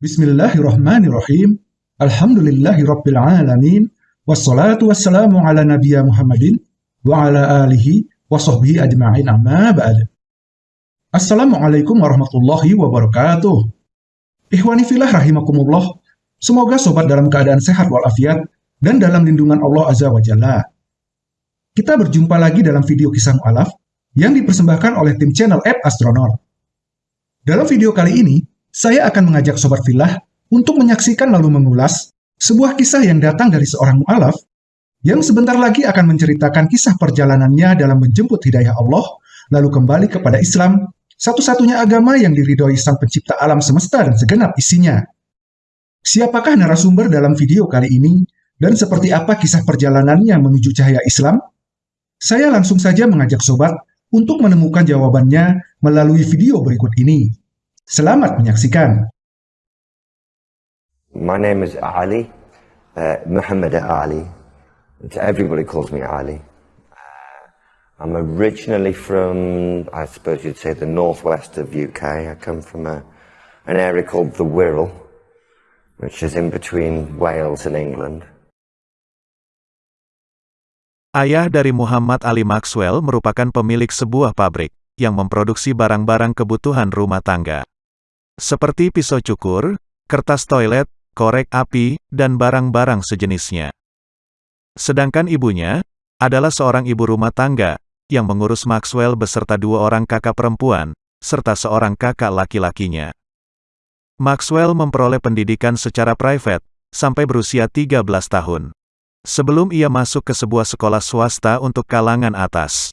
Bismillahirrahmanirrahim. Alhamdulillahirrabbilalamin. Wassalatu wassalamu ala nabiya Muhammadin wa ala alihi wa sahbihi ajma'in amma ba'd. Assalamualaikum warahmatullahi wabarakatuh. Ikhwani filah rahimakumullah. Semoga sobat dalam keadaan sehat walafiat dan dalam lindungan Allah Azza wa Jalla. Kita berjumpa lagi dalam video kisah mu'alaf yang dipersembahkan oleh tim channel App Astronaut. Dalam video kali ini, saya akan mengajak Sobat Filah untuk menyaksikan lalu mengulas sebuah kisah yang datang dari seorang mu'alaf yang sebentar lagi akan menceritakan kisah perjalanannya dalam menjemput hidayah Allah, lalu kembali kepada Islam, satu-satunya agama yang diridhoi sang pencipta alam semesta dan segenap isinya. Siapakah narasumber dalam video kali ini, dan seperti apa kisah perjalanannya menuju cahaya Islam? Saya langsung saja mengajak sobat untuk menemukan jawabannya melalui video berikut ini. Selamat menyaksikan. My name is Ali, uh, Muhammad Ali. Everybody calls me Ali. Uh, I'm originally from, I suppose you'd say, the northwest of UK. I come from a, an area called the Wirral, which is in between Wales and England. Ayah dari Muhammad Ali Maxwell merupakan pemilik sebuah pabrik yang memproduksi barang-barang kebutuhan rumah tangga. Seperti pisau cukur, kertas toilet, korek api, dan barang-barang sejenisnya. Sedangkan ibunya adalah seorang ibu rumah tangga yang mengurus Maxwell beserta dua orang kakak perempuan, serta seorang kakak laki-lakinya. Maxwell memperoleh pendidikan secara private sampai berusia 13 tahun sebelum ia masuk ke sebuah sekolah swasta untuk kalangan atas.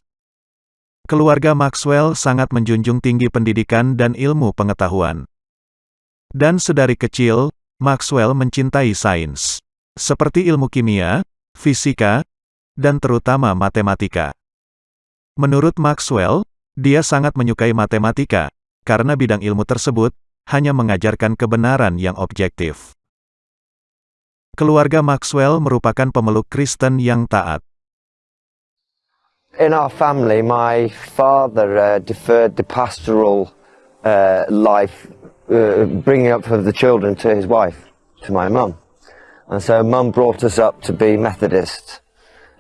Keluarga Maxwell sangat menjunjung tinggi pendidikan dan ilmu pengetahuan. Dan sedari kecil, Maxwell mencintai sains, seperti ilmu kimia, fisika, dan terutama matematika. Menurut Maxwell, dia sangat menyukai matematika, karena bidang ilmu tersebut hanya mengajarkan kebenaran yang objektif. Keluarga Maxwell merupakan pemeluk Kristen yang taat. In our family, my father uh, deferred the pastoral uh, life, uh, bringing up of the children to his wife, to my mum. And so mum brought us up to be Methodist,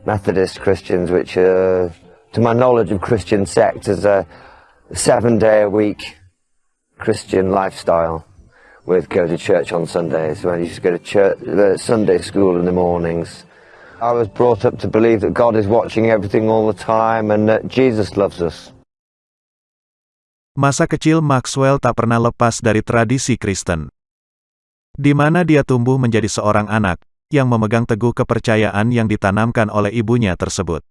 Methodist Christians, which, uh, to my knowledge of Christian sect, is a seven-day-a-week Christian lifestyle with go to church on Sundays, when used to go to church, uh, Sunday school in the mornings. I was brought up to believe that God is watching everything all the time and that Jesus loves us. Masa kecil Maxwell tak pernah lepas dari tradisi Kristen. Di mana dia tumbuh menjadi seorang anak, yang memegang teguh kepercayaan yang ditanamkan oleh ibunya tersebut.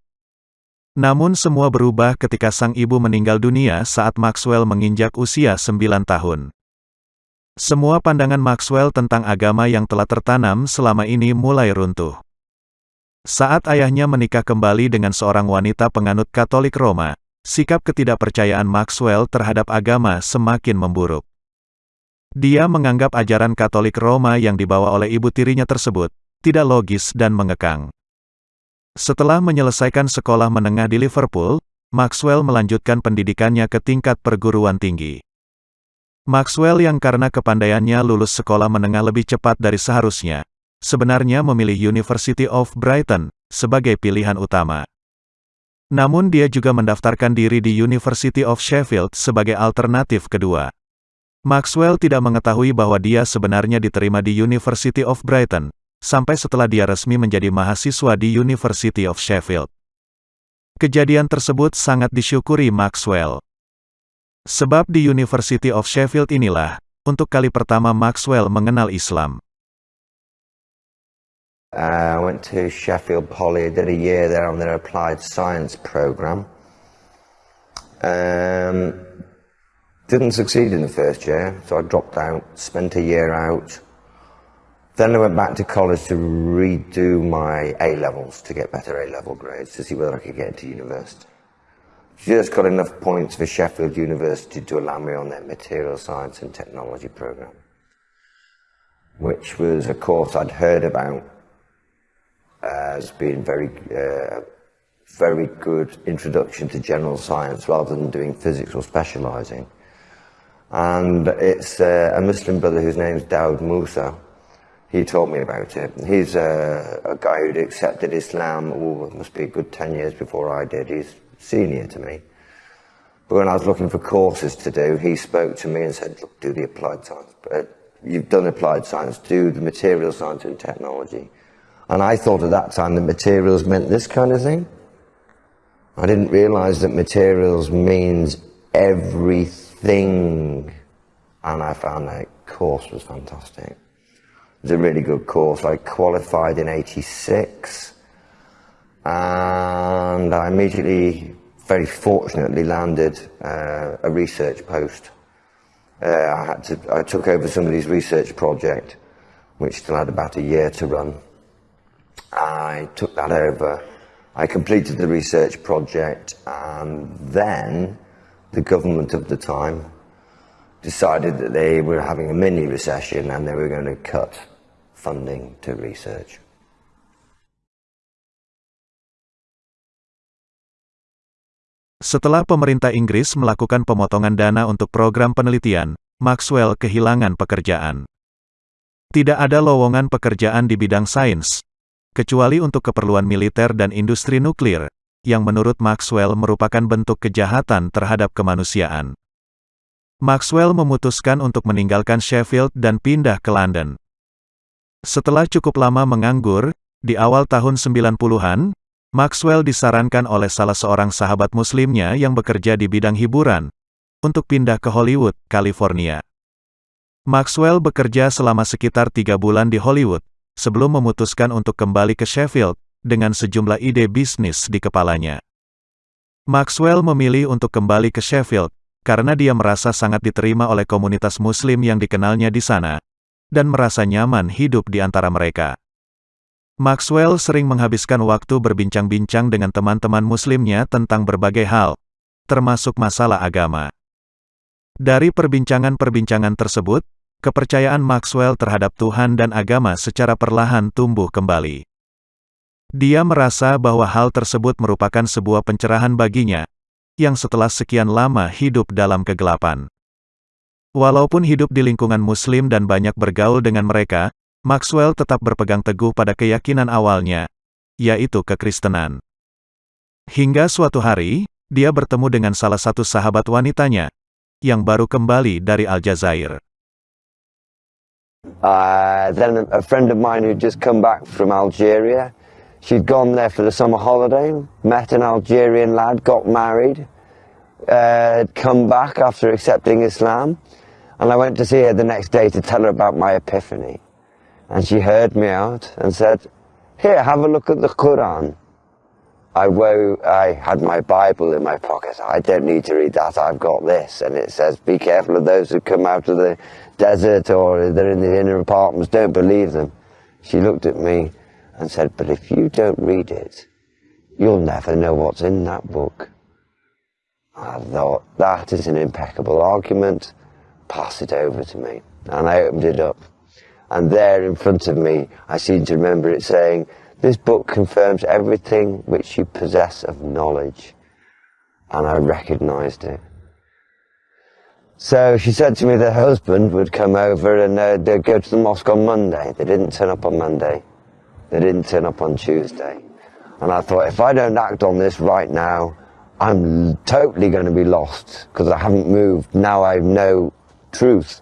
Namun semua berubah ketika sang ibu meninggal dunia saat Maxwell menginjak usia 9 tahun. Semua pandangan Maxwell tentang agama yang telah tertanam selama ini mulai runtuh. Saat ayahnya menikah kembali dengan seorang wanita penganut Katolik Roma, sikap ketidakpercayaan Maxwell terhadap agama semakin memburuk. Dia menganggap ajaran Katolik Roma yang dibawa oleh ibu tirinya tersebut tidak logis dan mengekang. Setelah menyelesaikan sekolah menengah di Liverpool, Maxwell melanjutkan pendidikannya ke tingkat perguruan tinggi. Maxwell yang karena kepandaiannya lulus sekolah menengah lebih cepat dari seharusnya, sebenarnya memilih University of Brighton sebagai pilihan utama. Namun dia juga mendaftarkan diri di University of Sheffield sebagai alternatif kedua. Maxwell tidak mengetahui bahwa dia sebenarnya diterima di University of Brighton, sampai setelah dia resmi menjadi mahasiswa di University of Sheffield. Kejadian tersebut sangat disyukuri Maxwell. Sebab di University of Sheffield inilah, untuk kali pertama Maxwell mengenal Islam. Uh, I went to Sheffield Poly, did a year there on their applied science program. Um, didn't succeed in the first year, so I dropped out, spent a year out. Then I went back to college to redo my A levels to get better A level grades to see whether I could get into university. just got enough points for Sheffield University to allow me on their material science and technology program, which was a course I'd heard about as being very, uh, very good introduction to general science rather than doing physics or specialising. And it's uh, a Muslim brother whose name's Daud Musa. He told me about it. He's a, a guy who'd accepted Islam, oh, it must be a good 10 years before I did. He's senior to me. But when I was looking for courses to do, he spoke to me and said, look, do the applied science. Uh, you've done applied science, do the material science and technology. And I thought at that time that materials meant this kind of thing. I didn't realize that materials means everything. And I found that course was fantastic. It was a really good course. I qualified in 86 and I immediately very fortunately landed uh, a research post. Uh, I had to, I took over somebody's research project, which still had about a year to run. I took that over. I completed the research project, and then the government of the time decided that they were having a mini recession and they were going to cut funding to research. Setelah pemerintah Inggris melakukan pemotongan dana untuk program penelitian, Maxwell kehilangan pekerjaan. Tidak ada lowongan pekerjaan di bidang sains, kecuali untuk keperluan militer dan industri nuklir, yang menurut Maxwell merupakan bentuk kejahatan terhadap kemanusiaan. Maxwell memutuskan untuk meninggalkan Sheffield dan pindah ke London. Setelah cukup lama menganggur, di awal tahun 90-an, Maxwell disarankan oleh salah seorang sahabat muslimnya yang bekerja di bidang hiburan, untuk pindah ke Hollywood, California. Maxwell bekerja selama sekitar tiga bulan di Hollywood, sebelum memutuskan untuk kembali ke Sheffield, dengan sejumlah ide bisnis di kepalanya. Maxwell memilih untuk kembali ke Sheffield, karena dia merasa sangat diterima oleh komunitas muslim yang dikenalnya di sana, dan merasa nyaman hidup di antara mereka. Maxwell sering menghabiskan waktu berbincang-bincang dengan teman-teman muslimnya tentang berbagai hal, termasuk masalah agama. Dari perbincangan-perbincangan tersebut, kepercayaan Maxwell terhadap Tuhan dan agama secara perlahan tumbuh kembali. Dia merasa bahwa hal tersebut merupakan sebuah pencerahan baginya, yang setelah sekian lama hidup dalam kegelapan. Walaupun hidup di lingkungan muslim dan banyak bergaul dengan mereka, Maxwell tetap berpegang teguh pada keyakinan awalnya, yaitu kekristenan. Hingga suatu hari, dia bertemu dengan salah satu sahabat wanitanya, yang baru kembali dari Aljazair. Uh, then a friend of mine who'd just come back from Algeria, she'd gone there for the summer holiday, met an Algerian lad, got married, uh, come back after accepting Islam, and I went to see her the next day to tell her about my epiphany. And she heard me out and said, here, have a look at the Quran. I, I had my Bible in my pocket. I don't need to read that. I've got this. And it says, be careful of those who come out of the desert or they're in the inner apartments. Don't believe them. She looked at me and said, but if you don't read it, you'll never know what's in that book. I thought, that is an impeccable argument. Pass it over to me. And I opened it up. And there in front of me, I seem to remember it saying, this book confirms everything which you possess of knowledge. And I recognized it. So she said to me the husband would come over and uh, they'd go to the mosque on Monday. They didn't turn up on Monday. They didn't turn up on Tuesday. And I thought, if I don't act on this right now, I'm totally going to be lost because I haven't moved. Now I know truth.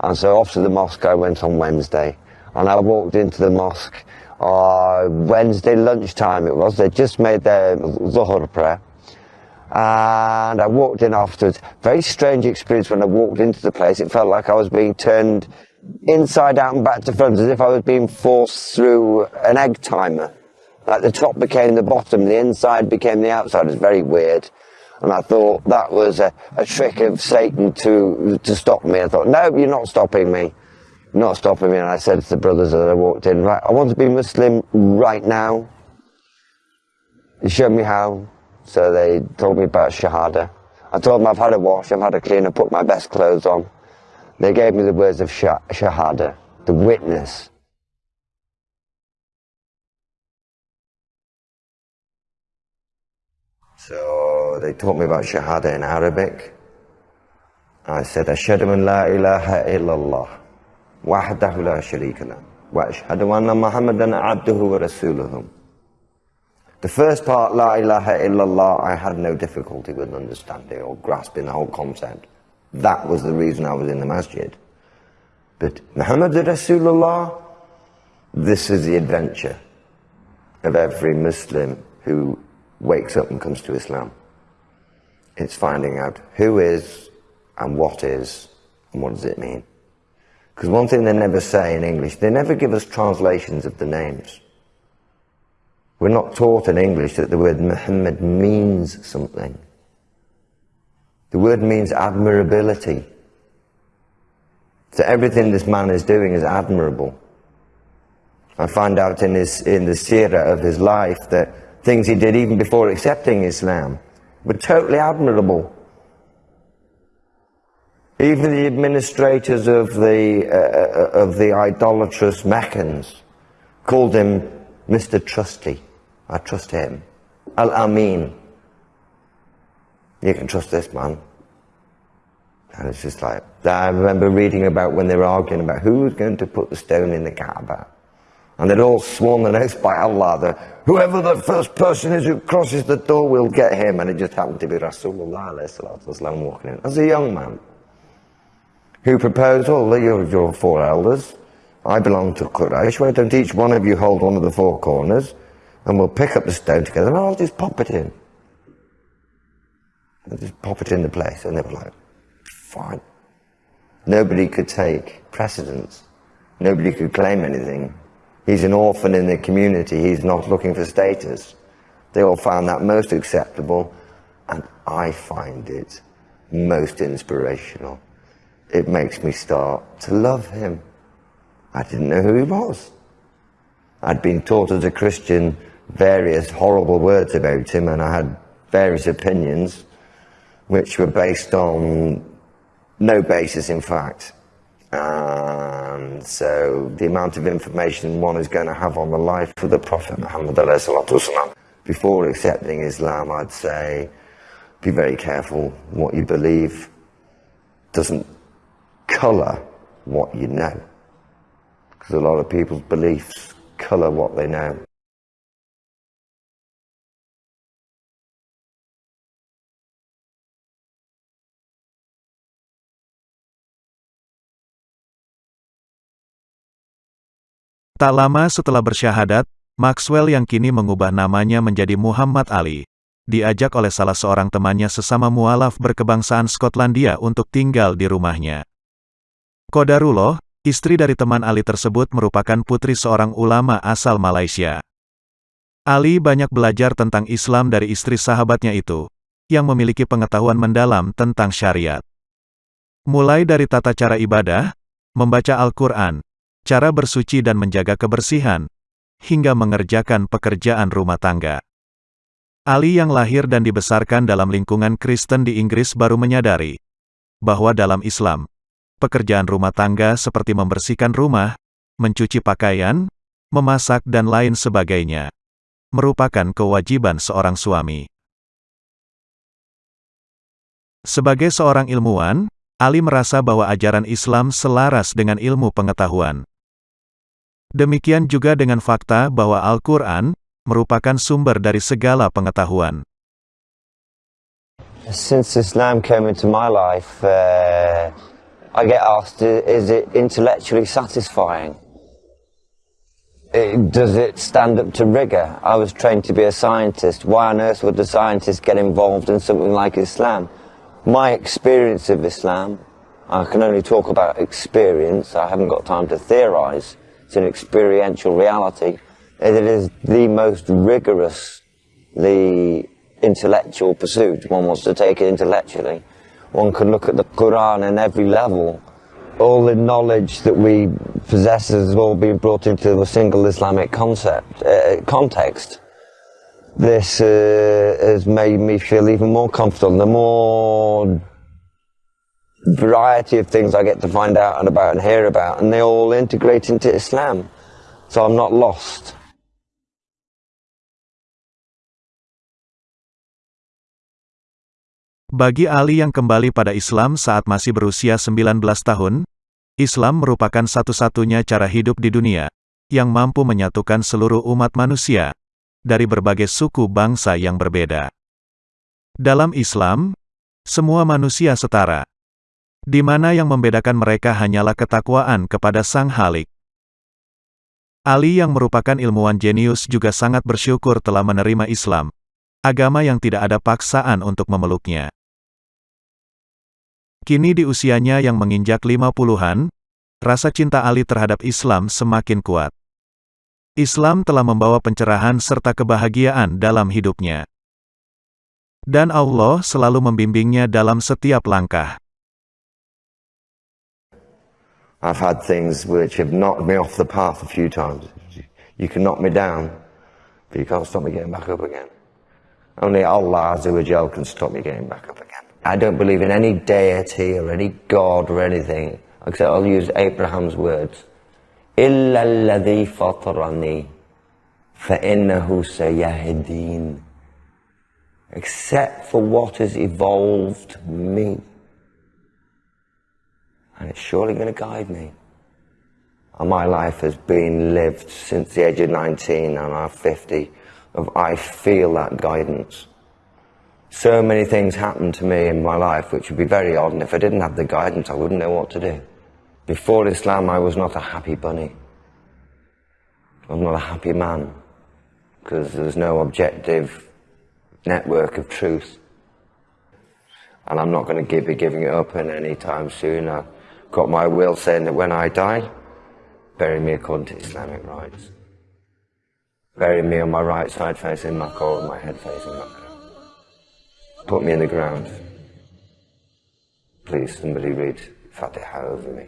And so off to the mosque I went on Wednesday. And I walked into the mosque uh, Wednesday lunchtime it was. They just made their Zuhur prayer. And I walked in afterwards. Very strange experience when I walked into the place. It felt like I was being turned inside out and back to front as if I was being forced through an egg timer. Like the top became the bottom, the inside became the outside. It was very weird. And I thought that was a, a trick of Satan to, to stop me. I thought, no, you're not stopping me. Not stopping me. And I said to the brothers as I walked in, right, I want to be Muslim right now. They showed me how. So they told me about Shahada. I told them I've had a wash, I've had a clean, I put my best clothes on. They gave me the words of Shahada, the witness. So they taught me about Shahada in Arabic. I said, Ashhadu an la ilaha illallah, sharika lah, wa ashhadu anna Muhammadan abduhu wa rasuluhu. The first part, La ilaha illallah, I had no difficulty with understanding or grasping the whole concept. That was the reason I was in the masjid. But Muhammad Rasulullah, this is the adventure of every Muslim who wakes up and comes to Islam. It's finding out who is and what is and what does it mean. Because one thing they never say in English, they never give us translations of the names. We're not taught in English that the word Muhammad means something. The word means admirability. So everything this man is doing is admirable. I find out in, his, in the seerah of his life that things he did even before accepting Islam were totally admirable. Even the administrators of the, uh, of the idolatrous Meccans called him Mr. Trusty. I trust him. Al-Amin. You can trust this man. And it's just like, I remember reading about when they were arguing about who was going to put the stone in the Kaaba. And they'd all sworn an oath by Allah that whoever the first person is who crosses the door will get him. And it just happened to be Rasulullah walking in as a young man who proposed, oh, you're your four elders. I belong to Quraysh. Why don't each one of you hold one of the four corners? and we'll pick up the stone together and I'll just pop it in. I'll just pop it in the place. And they were like, fine. Nobody could take precedence. Nobody could claim anything. He's an orphan in the community. He's not looking for status. They all found that most acceptable. And I find it most inspirational. It makes me start to love him. I didn't know who he was. I'd been taught as a Christian various horrible words about him, and I had various opinions which were based on no basis, in fact. And so the amount of information one is going to have on the life of the Prophet Muhammad before accepting Islam, I'd say be very careful what you believe doesn't colour what you know. Because a lot of people's beliefs colour what they know. Tak lama setelah bersyahadat, Maxwell yang kini mengubah namanya menjadi Muhammad Ali, diajak oleh salah seorang temannya sesama mualaf berkebangsaan Skotlandia untuk tinggal di rumahnya. Kodarullah, istri dari teman Ali tersebut merupakan putri seorang ulama asal Malaysia. Ali banyak belajar tentang Islam dari istri sahabatnya itu, yang memiliki pengetahuan mendalam tentang syariat. Mulai dari tata cara ibadah, membaca Al-Quran, cara bersuci dan menjaga kebersihan, hingga mengerjakan pekerjaan rumah tangga. Ali yang lahir dan dibesarkan dalam lingkungan Kristen di Inggris baru menyadari bahwa dalam Islam, pekerjaan rumah tangga seperti membersihkan rumah, mencuci pakaian, memasak dan lain sebagainya, merupakan kewajiban seorang suami. Sebagai seorang ilmuwan, Ali merasa bahwa ajaran Islam selaras dengan ilmu pengetahuan. Demikian juga dengan fakta bahwa Al-Quran merupakan sumber dari segala pengetahuan. Since Islam came into my life, uh, I get asked, is it intellectually satisfying? It, does it stand up to rigor? I was trained to be a scientist. Why on earth would the scientist get involved in something like Islam? My experience of Islam, I can only talk about experience, I haven't got time to theorize. It's an experiential reality. It is the most rigorous, the intellectual pursuit. One wants to take it intellectually. One can look at the Quran in every level. All the knowledge that we possess has all been brought into a single Islamic concept, uh, context. This uh, has made me feel even more comfortable. The more variety of things I get to find out and about and hear about, and they all integrate into Islam. So I'm not lost. Bagi Ali yang kembali pada Islam saat masih berusia 19 tahun, Islam merupakan satu-satunya cara hidup di dunia, yang mampu menyatukan seluruh umat manusia, dari berbagai suku bangsa yang berbeda. Dalam Islam, semua manusia setara, di mana yang membedakan mereka hanyalah ketakwaan kepada Sang Halik. Ali yang merupakan ilmuwan jenius juga sangat bersyukur telah menerima Islam, agama yang tidak ada paksaan untuk memeluknya. Kini di usianya yang menginjak lima puluhan, rasa cinta Ali terhadap Islam semakin kuat. Islam telah membawa pencerahan serta kebahagiaan dalam hidupnya. Dan Allah selalu membimbingnya dalam setiap langkah. I've had things which have knocked me off the path a few times. You can knock me down, but you can't stop me getting back up again. Only Allah Azza wa Jal can stop me getting back up again. I don't believe in any deity or any god or anything, except I'll use Abraham's words. إِلَّا الَّذِي فَطَرَنِي فَإِنَّهُ سَيَهْدِينَ Except for what has evolved me. And it's surely going to guide me. And my life has been lived since the age of 19 and I'm 50 of I feel that guidance so many things happened to me in my life which would be very odd, and if I didn't have the guidance, I wouldn't know what to do. Before Islam, I was not a happy bunny. I was not a happy man because there was no objective network of truth. And I'm not going to be giving it up any time soon. I've got my will saying that when I die, bury me according to Islamic rites. Bury me on my right side facing Makkah and my head facing Makkah. Put me in the ground. Please, somebody read Fatihah over me.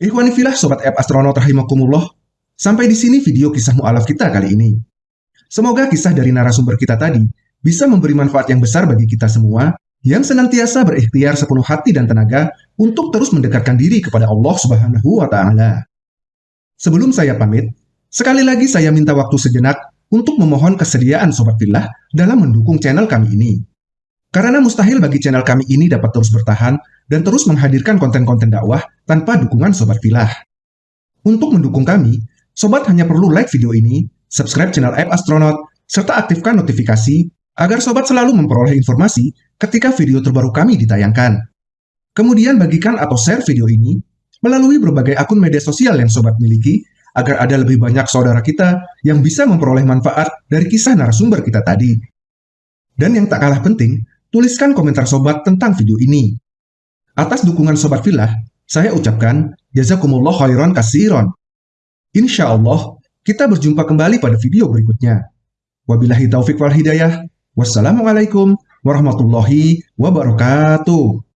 Ikhwanifilah Sobat App Astronaut Rahimakumullah, sampai di sini video kisah mu'alaf kita kali ini. Semoga kisah dari narasumber kita tadi bisa memberi manfaat yang besar bagi kita semua yang senantiasa berikhtiar sepenuh hati dan tenaga untuk terus mendekatkan diri kepada Allah Subhanahu wa taala. Sebelum saya pamit, sekali lagi saya minta waktu sejenak untuk memohon kesediaan Sobat Filah dalam mendukung channel kami ini. Karena mustahil bagi channel kami ini dapat terus bertahan dan terus menghadirkan konten-konten dakwah tanpa dukungan Sobat Filah. Untuk mendukung kami, Sobat hanya perlu like video ini, subscribe channel App Astronaut, serta aktifkan notifikasi agar Sobat selalu memperoleh informasi ketika video terbaru kami ditayangkan. Kemudian bagikan atau share video ini melalui berbagai akun media sosial yang Sobat miliki agar ada lebih banyak saudara kita yang bisa memperoleh manfaat dari kisah narasumber kita tadi. Dan yang tak kalah penting, tuliskan komentar sobat tentang video ini. Atas dukungan Sobat Filah, saya ucapkan jazakumullah khairan kasiron. Insya Allah, kita berjumpa kembali pada video berikutnya. Wabillahi taufik wal hidayah. Wassalamualaikum warahmatullahi wabarakatuh.